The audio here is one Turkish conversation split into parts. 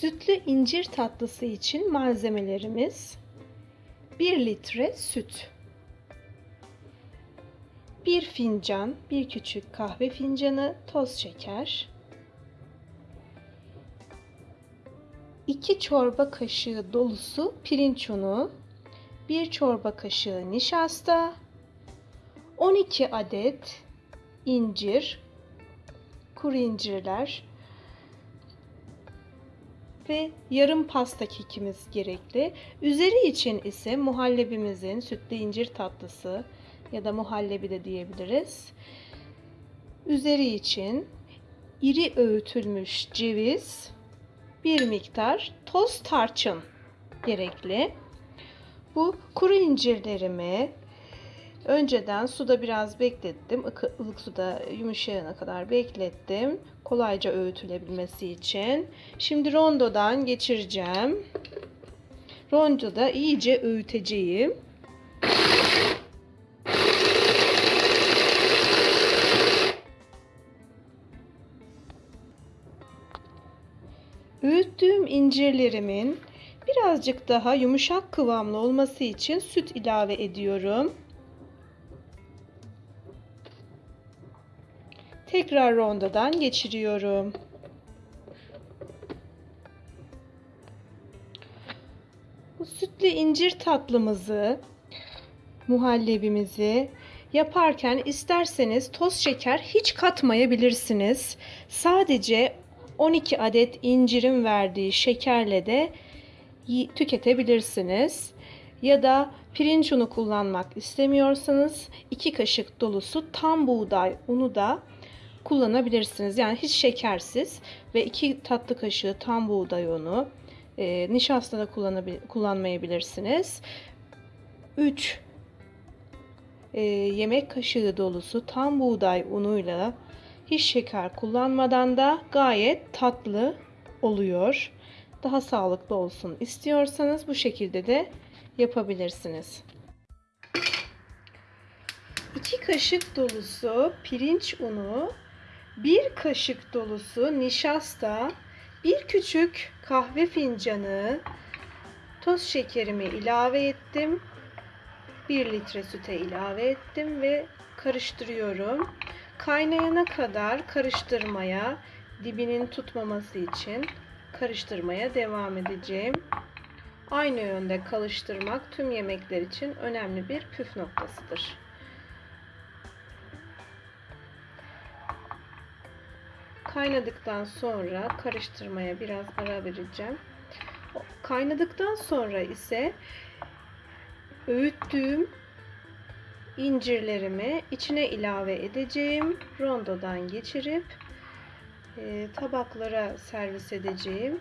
Sütlü incir tatlısı için malzemelerimiz 1 litre süt, 1 fincan, bir küçük kahve fincanı toz şeker, 2 çorba kaşığı dolusu pirinç unu, 1 çorba kaşığı nişasta, 12 adet incir, kuru incirler ve yarım pasta kekimiz gerekli. Üzeri için ise muhallebimizin sütlü incir tatlısı ya da muhallebi de diyebiliriz. Üzeri için iri öğütülmüş ceviz, bir miktar toz tarçın gerekli. Bu kuru incirlerimi önceden suda biraz beklettim. ılık suda yumuşayana kadar beklettim. Kolayca öğütülebilmesi için. Şimdi rondodan geçireceğim. Rondoda iyice öğüteceğim. Öğüttüğüm incirlerimin birazcık daha yumuşak kıvamlı olması için süt ilave ediyorum. Tekrar rondodan geçiriyorum. Bu sütlü incir tatlımızı, muhallebimizi yaparken isterseniz toz şeker hiç katmayabilirsiniz. Sadece 12 adet incirin verdiği şekerle de tüketebilirsiniz. Ya da pirinç unu kullanmak istemiyorsanız 2 kaşık dolusu tam buğday unu da kullanabilirsiniz. Yani hiç şekersiz ve 2 tatlı kaşığı tam buğday unu, e, nişasta da kullanmayabilirsiniz. 3 e, yemek kaşığı dolusu tam buğday unuyla hiç şeker kullanmadan da gayet tatlı oluyor. Daha sağlıklı olsun istiyorsanız bu şekilde de yapabilirsiniz. 2 kaşık dolusu pirinç unu, 1 kaşık dolusu nişasta, bir küçük kahve fincanı toz şekerimi ilave ettim. 1 litre süte ilave ettim ve karıştırıyorum. Kaynayana kadar karıştırmaya, dibinin tutmaması için karıştırmaya devam edeceğim. Aynı yönde karıştırmak tüm yemekler için önemli bir püf noktasıdır. Kaynadıktan sonra karıştırmaya biraz ara vereceğim. Kaynadıktan sonra ise öğüttüğüm incirlerimi içine ilave edeceğim. Rondodan geçirip e, tabaklara servis edeceğim.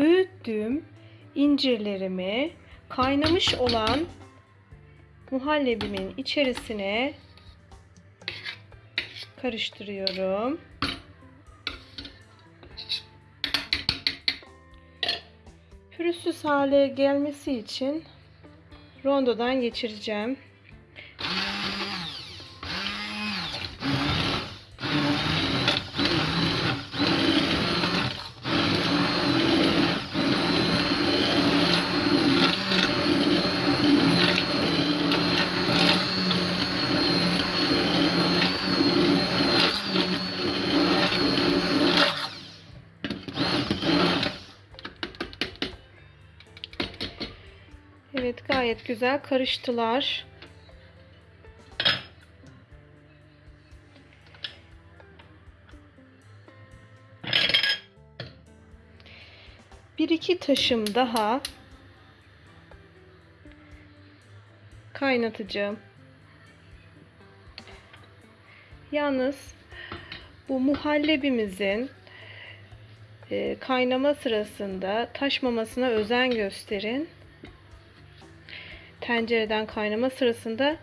Öğüttüğüm incirlerimi kaynamış olan muhallebimin içerisine karıştırıyorum. Pürüzsüz hale gelmesi için rondodan geçireceğim. Evet gayet güzel karıştılar. Bir iki taşım daha kaynatacağım. Yalnız bu muhallebimizin e, kaynama sırasında taşmamasına özen gösterin tencereden kaynama sırasında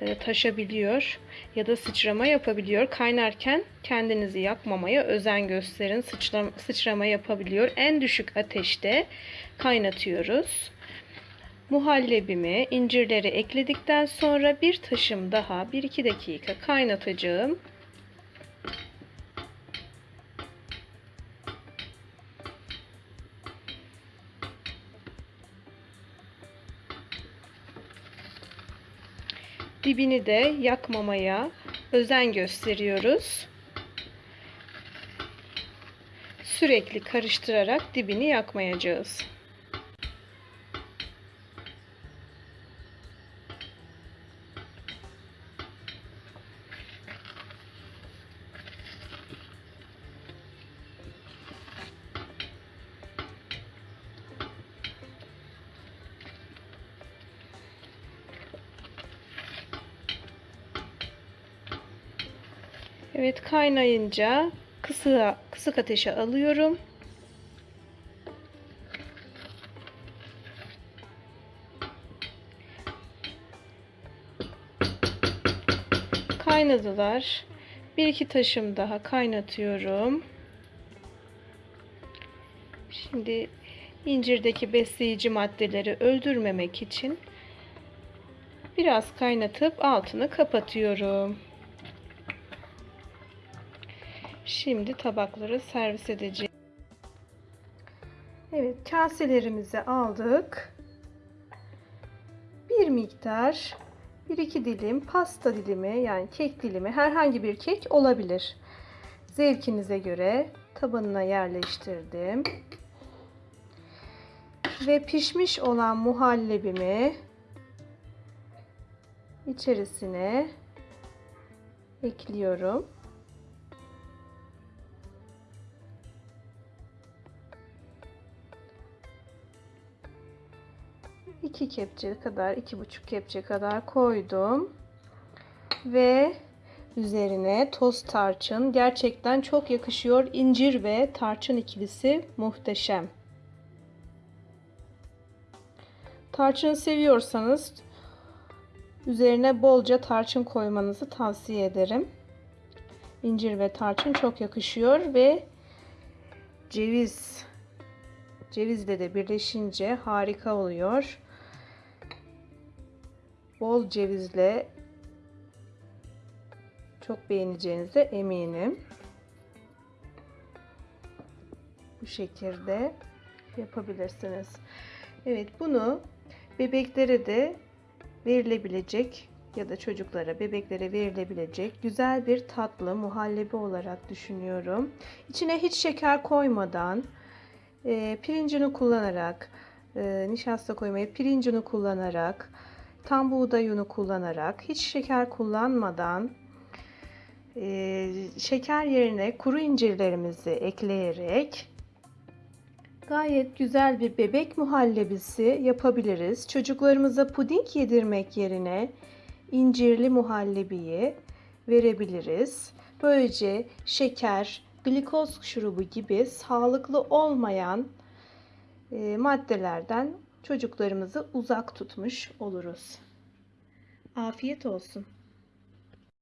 e, taşabiliyor ya da sıçrama yapabiliyor. Kaynarken kendinizi yakmamaya özen gösterin. Sıçrama, sıçrama yapabiliyor. En düşük ateşte kaynatıyoruz. Muhallebimi, incirleri ekledikten sonra bir taşım daha 1-2 dakika kaynatacağım. Dibini de yakmamaya özen gösteriyoruz. Sürekli karıştırarak dibini yakmayacağız. Evet kaynayınca kısık, kısık ateşe alıyorum. Kaynadılar. Bir iki taşım daha kaynatıyorum. Şimdi incirdeki besleyici maddeleri öldürmemek için biraz kaynatıp altını kapatıyorum. Şimdi tabakları servis edeceğim. Evet kaselerimizi aldık. Bir miktar 1-2 dilim pasta dilimi yani kek dilimi herhangi bir kek olabilir. Zevkinize göre tabanına yerleştirdim. Ve pişmiş olan muhallebimi içerisine ekliyorum. 2 kepçe kadar, iki buçuk kepçe kadar koydum. Ve üzerine toz tarçın gerçekten çok yakışıyor. İncir ve tarçın ikilisi muhteşem. Tarçın seviyorsanız üzerine bolca tarçın koymanızı tavsiye ederim. İncir ve tarçın çok yakışıyor ve ceviz cevizle de birleşince harika oluyor bol cevizle çok beğeneceğinize eminim. Bu şekilde yapabilirsiniz. Evet bunu bebeklere de verilebilecek ya da çocuklara, bebeklere verilebilecek güzel bir tatlı muhallebi olarak düşünüyorum. İçine hiç şeker koymadan e, pirincini kullanarak, e, nişasta koymayı pirincini kullanarak tam buğday unu kullanarak hiç şeker kullanmadan e, şeker yerine kuru incirlerimizi ekleyerek gayet güzel bir bebek muhallebisi yapabiliriz. Çocuklarımıza puding yedirmek yerine incirli muhallebiyi verebiliriz. Böylece şeker, glikoz şurubu gibi sağlıklı olmayan e, maddelerden çocuklarımızı uzak tutmuş oluruz. Afiyet olsun.